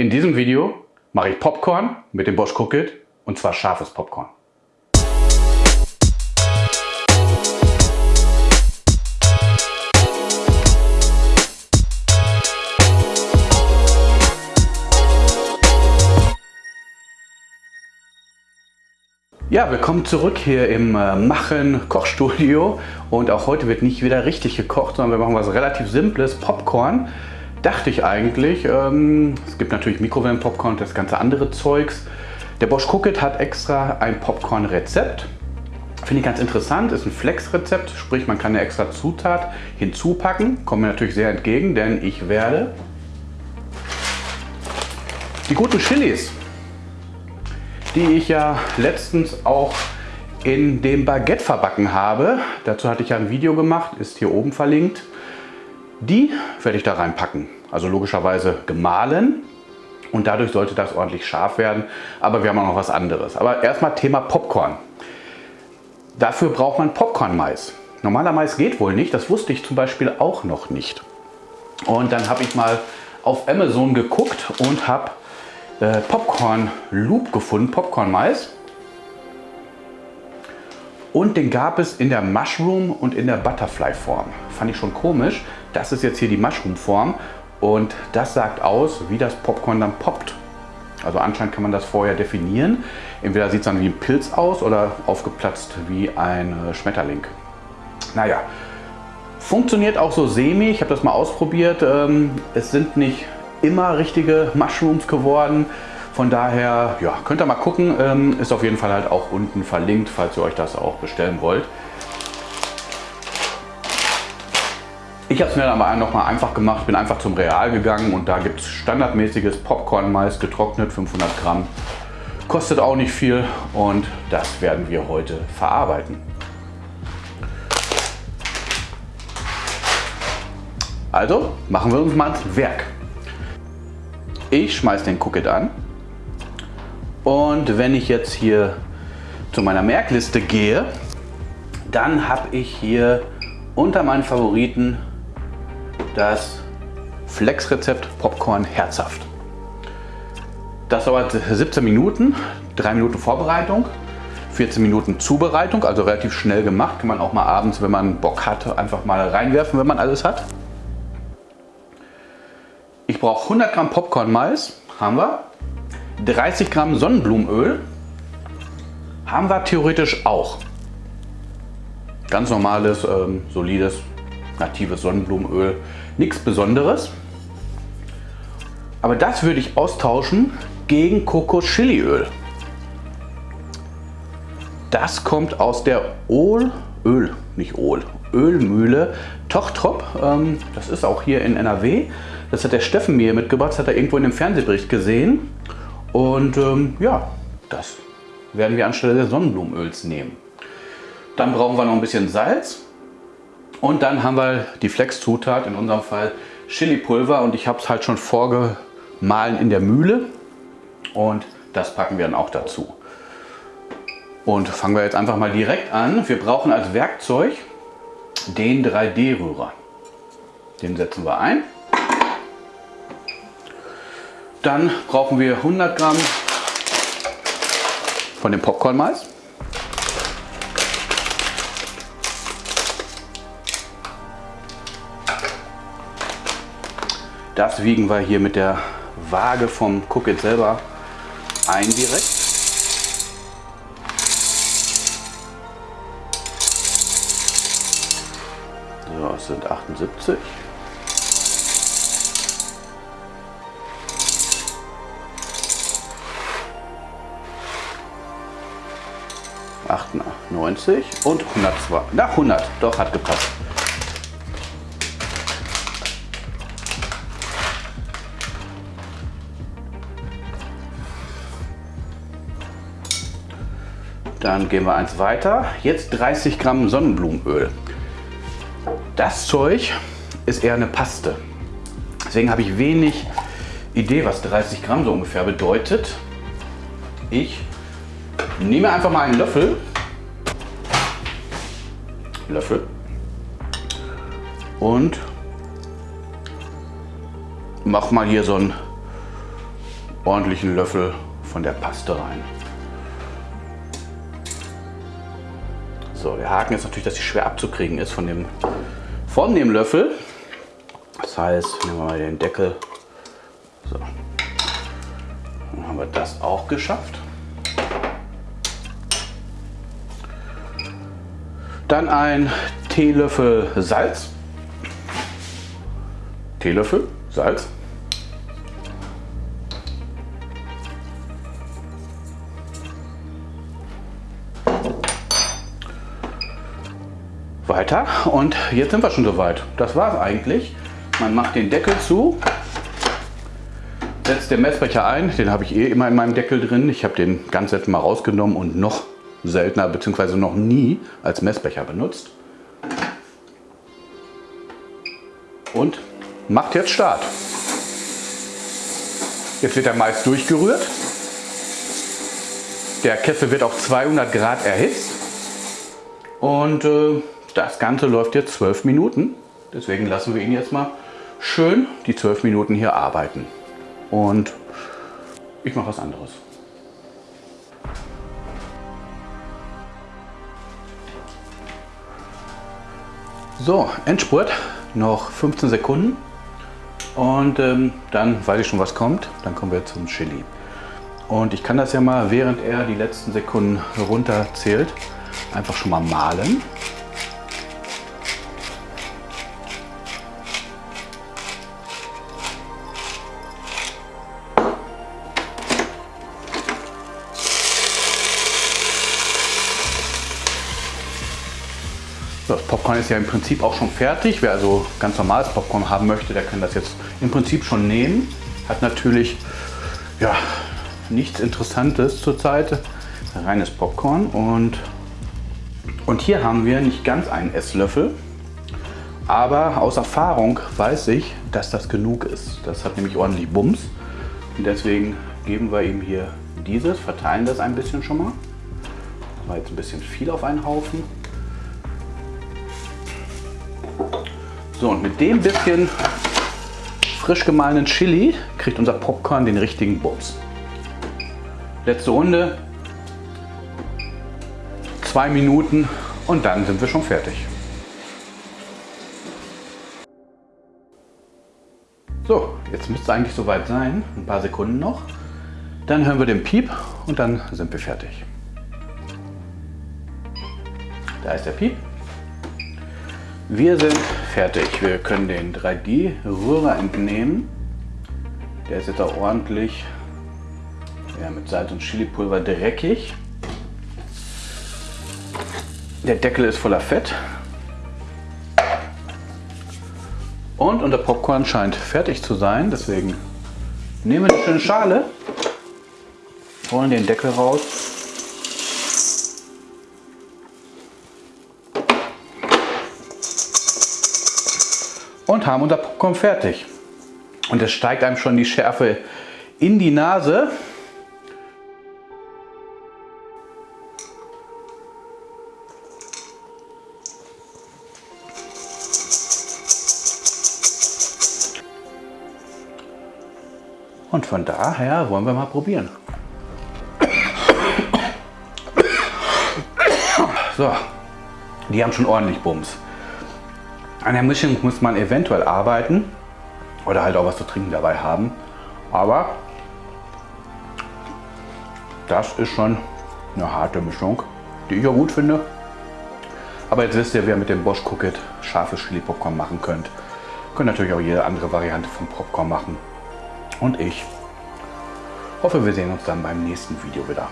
In diesem Video mache ich Popcorn mit dem Bosch Cookit und zwar scharfes Popcorn. Ja, willkommen zurück hier im äh, Machen Kochstudio und auch heute wird nicht wieder richtig gekocht, sondern wir machen was relativ Simples, Popcorn. Dachte ich eigentlich. Ähm, es gibt natürlich Mikrowellen-Popcorn und das ganze andere Zeugs. Der Bosch Cookit hat extra ein Popcorn-Rezept. Finde ich ganz interessant, ist ein Flex-Rezept, sprich man kann eine extra Zutat hinzupacken. Kommt mir natürlich sehr entgegen, denn ich werde die guten Chilis die ich ja letztens auch in dem Baguette verbacken habe. Dazu hatte ich ja ein Video gemacht, ist hier oben verlinkt. Die werde ich da reinpacken. Also logischerweise gemahlen und dadurch sollte das ordentlich scharf werden. Aber wir haben auch noch was anderes. Aber erstmal Thema Popcorn. Dafür braucht man Popcorn-Mais. Normaler Mais geht wohl nicht, das wusste ich zum Beispiel auch noch nicht. Und dann habe ich mal auf Amazon geguckt und habe äh, Popcorn Loop gefunden, Popcorn Mais. Und den gab es in der Mushroom und in der Butterfly Form. Fand ich schon komisch. Das ist jetzt hier die Mushroom Form und das sagt aus, wie das Popcorn dann poppt. Also anscheinend kann man das vorher definieren. Entweder sieht es dann wie ein Pilz aus oder aufgeplatzt wie ein äh, Schmetterling. Naja, funktioniert auch so semi. Ich habe das mal ausprobiert. Ähm, es sind nicht immer richtige Mushrooms geworden. Von daher ja, könnt ihr mal gucken. Ähm, ist auf jeden Fall halt auch unten verlinkt, falls ihr euch das auch bestellen wollt. Ich habe es mir dann aber noch mal einfach gemacht, bin einfach zum Real gegangen und da gibt es standardmäßiges Popcorn-Mais getrocknet, 500 Gramm. Kostet auch nicht viel und das werden wir heute verarbeiten. Also machen wir uns mal ans Werk. Ich schmeiße den Cookit an und wenn ich jetzt hier zu meiner Merkliste gehe, dann habe ich hier unter meinen Favoriten das Flex-Rezept Popcorn herzhaft. Das dauert 17 Minuten, 3 Minuten Vorbereitung, 14 Minuten Zubereitung, also relativ schnell gemacht. Kann man auch mal abends, wenn man Bock hat, einfach mal reinwerfen, wenn man alles hat. Ich brauche 100 Gramm Popcorn-Mais, haben wir. 30 Gramm Sonnenblumenöl, haben wir theoretisch auch. Ganz normales, ähm, solides, natives Sonnenblumenöl. Nichts Besonderes. Aber das würde ich austauschen gegen Kokos-Chiliöl. Das kommt aus der Öl, Öl, nicht Öl, Ölmühle Tochtrop. Ähm, das ist auch hier in NRW. Das hat der Steffen mir mitgebracht, das hat er irgendwo in dem Fernsehbericht gesehen. Und ähm, ja, das werden wir anstelle des Sonnenblumenöls nehmen. Dann brauchen wir noch ein bisschen Salz. Und dann haben wir die Flex-Zutat, in unserem Fall Chili-Pulver. Und ich habe es halt schon vorgemahlen in der Mühle. Und das packen wir dann auch dazu. Und fangen wir jetzt einfach mal direkt an. Wir brauchen als Werkzeug den 3D-Rührer. Den setzen wir ein. Dann brauchen wir 100 Gramm von dem Popcorn-Mais. Das wiegen wir hier mit der Waage vom Cookit selber ein direkt. So, es sind 78. 98 und 102. Na, 100. Doch, hat gepasst. Dann gehen wir eins weiter. Jetzt 30 Gramm Sonnenblumenöl. Das Zeug ist eher eine Paste. Deswegen habe ich wenig Idee, was 30 Gramm so ungefähr bedeutet. Ich nehme einfach mal einen Löffel Löffel. Und mach mal hier so einen ordentlichen Löffel von der Paste rein. So, der Haken ist natürlich, dass sie schwer abzukriegen ist von dem, von dem Löffel. Das heißt, nehmen wir mal den Deckel. So. Dann haben wir das auch geschafft. Dann ein Teelöffel Salz. Teelöffel Salz. Weiter und jetzt sind wir schon soweit. Das war es eigentlich. Man macht den Deckel zu, setzt den Messbecher ein. Den habe ich eh immer in meinem Deckel drin. Ich habe den ganz selten mal rausgenommen und noch seltener bzw. noch nie als Messbecher benutzt. Und macht jetzt Start. Jetzt wird der Mais durchgerührt. Der Kessel wird auf 200 Grad erhitzt. Und äh, das Ganze läuft jetzt 12 Minuten. Deswegen lassen wir ihn jetzt mal schön die 12 Minuten hier arbeiten. Und ich mache was anderes. So, Endspurt, noch 15 Sekunden und ähm, dann weiß ich schon, was kommt. Dann kommen wir zum Chili. Und ich kann das ja mal, während er die letzten Sekunden runterzählt, einfach schon mal malen. Das Popcorn ist ja im Prinzip auch schon fertig. Wer also ganz normales Popcorn haben möchte, der kann das jetzt im Prinzip schon nehmen. Hat natürlich ja, nichts Interessantes zurzeit. Reines Popcorn und, und hier haben wir nicht ganz einen Esslöffel. Aber aus Erfahrung weiß ich, dass das genug ist. Das hat nämlich ordentlich Bums. Und deswegen geben wir ihm hier dieses, verteilen das ein bisschen schon mal. Das war jetzt ein bisschen viel auf einen Haufen. So, und mit dem bisschen frisch gemahlenen Chili kriegt unser Popcorn den richtigen Bums. Letzte Runde. Zwei Minuten und dann sind wir schon fertig. So, jetzt müsste es eigentlich soweit sein. Ein paar Sekunden noch. Dann hören wir den Piep und dann sind wir fertig. Da ist der Piep. Wir sind fertig. Wir können den 3D-Rührer entnehmen. Der ist jetzt auch ordentlich ja, mit Salz und Chilipulver dreckig. Der Deckel ist voller Fett. Und unser Popcorn scheint fertig zu sein. Deswegen nehmen wir eine schöne Schale, holen den Deckel raus und haben unser Popcorn fertig. Und es steigt einem schon die Schärfe in die Nase. Und von daher wollen wir mal probieren. So, die haben schon ordentlich Bums. An der Mischung muss man eventuell arbeiten oder halt auch was zu trinken dabei haben. Aber das ist schon eine harte Mischung, die ich auch gut finde. Aber jetzt wisst ihr, wer mit dem Bosch Cookit scharfes Chili Popcorn machen könnt. Könnt natürlich auch jede andere Variante vom Popcorn machen. Und ich hoffe, wir sehen uns dann beim nächsten Video wieder.